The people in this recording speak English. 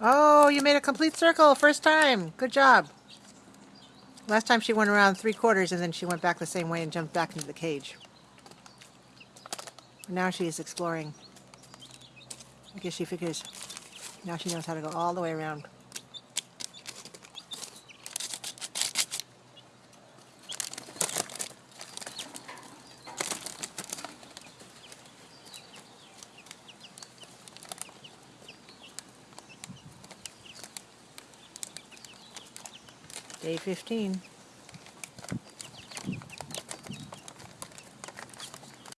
Oh, you made a complete circle, first time. Good job. Last time she went around three quarters and then she went back the same way and jumped back into the cage. Now she's exploring. I guess she figures now she knows how to go all the way around. Day 15.